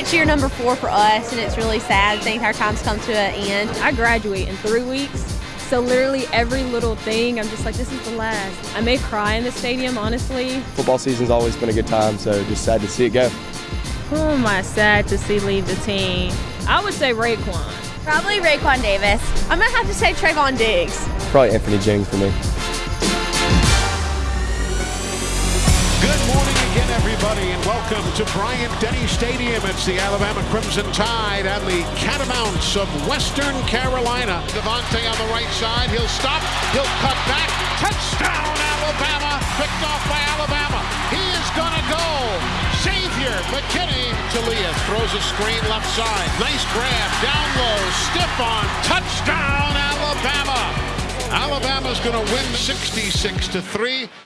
it's year number four for us, and it's really sad. I think our time's come to an end. I graduate in three weeks, so literally every little thing, I'm just like, this is the last. I may cry in the stadium, honestly. Football season's always been a good time, so just sad to see it go. Who am I sad to see leave the team? I would say Raekwon. Probably Raekwon Davis. I'm gonna have to say Trevon Diggs. Probably Anthony Jennings for me. Morning again, everybody, and welcome to Bryant-Denny Stadium. It's the Alabama Crimson Tide and the Catamounts of Western Carolina. DeVonta on the right side. He'll stop. He'll cut back. Touchdown, Alabama. Picked off by Alabama. He is going to go. Xavier McKinney. Talia throws a screen left side. Nice grab. Down low. Stiff on. Touchdown, Alabama. Alabama's going to win 66 to 3.